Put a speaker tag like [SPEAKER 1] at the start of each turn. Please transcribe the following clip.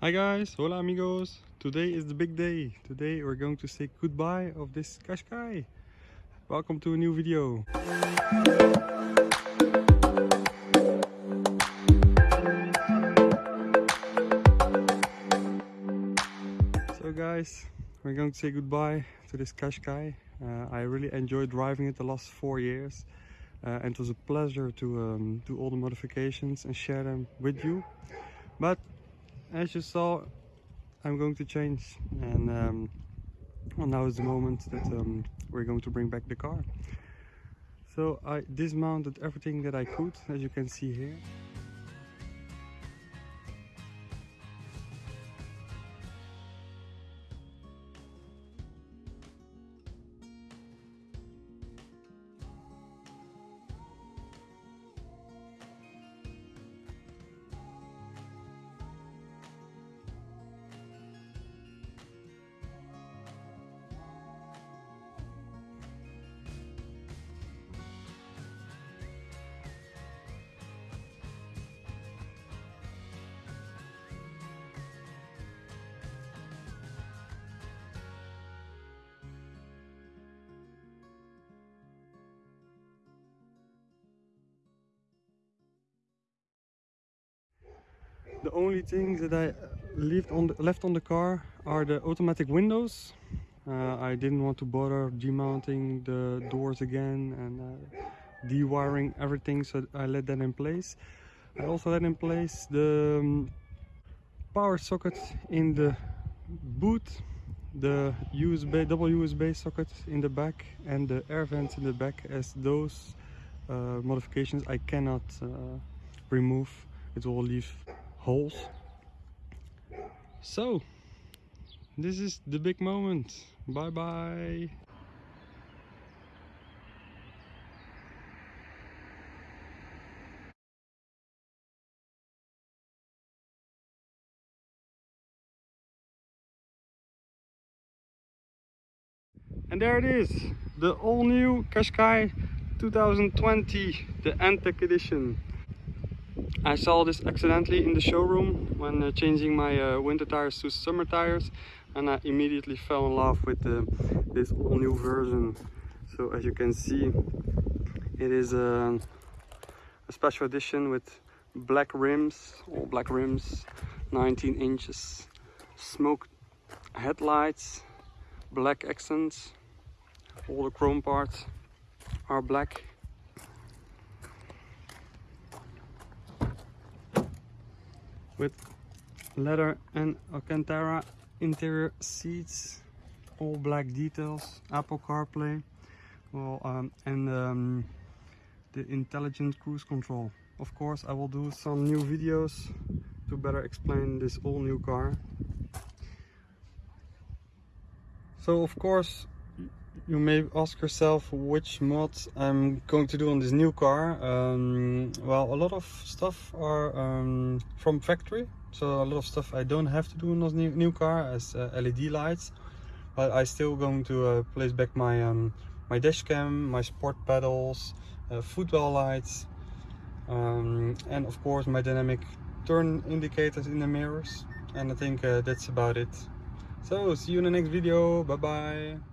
[SPEAKER 1] Hi guys, hola amigos. Today is the big day. Today we're going to say goodbye of this Qashqai. Welcome to a new video. So guys, we're going to say goodbye to this Qashqai. Uh, I really enjoyed driving it the last four years. Uh, and it was a pleasure to um, do all the modifications and share them with you. But as you saw, I'm going to change and um, well, now is the moment that um, we're going to bring back the car. So I dismounted everything that I could, as you can see here. The only things that I left on the, left on the car are the automatic windows. Uh, I didn't want to bother demounting the doors again and uh, dewiring everything, so I let that in place. I also let in place the um, power socket in the boot, the USB double USB socket in the back, and the air vents in the back, as those uh, modifications I cannot uh, remove. It will leave holes. So, this is the big moment. Bye bye. And there it is, the all new Qashqai 2020, the N-Tec edition. I saw this accidentally in the showroom when uh, changing my uh, winter tires to summer tires and I immediately fell in love with uh, this all new version. So as you can see it is a, a special edition with black rims, all black rims, 19 inches, smoke headlights, black accents, all the chrome parts are black with leather and Alcantara interior seats, all black details, Apple CarPlay, well, um, and um, the intelligent cruise control. Of course, I will do some new videos to better explain this all new car. So of course, you may ask yourself which mods I'm going to do on this new car. Um, well, a lot of stuff are um, from factory, so a lot of stuff I don't have to do on this new, new car as uh, LED lights. But I still going to uh, place back my um, my dash cam, my sport pedals, uh, footwell lights, um, and of course my dynamic turn indicators in the mirrors. And I think uh, that's about it. So see you in the next video. Bye bye.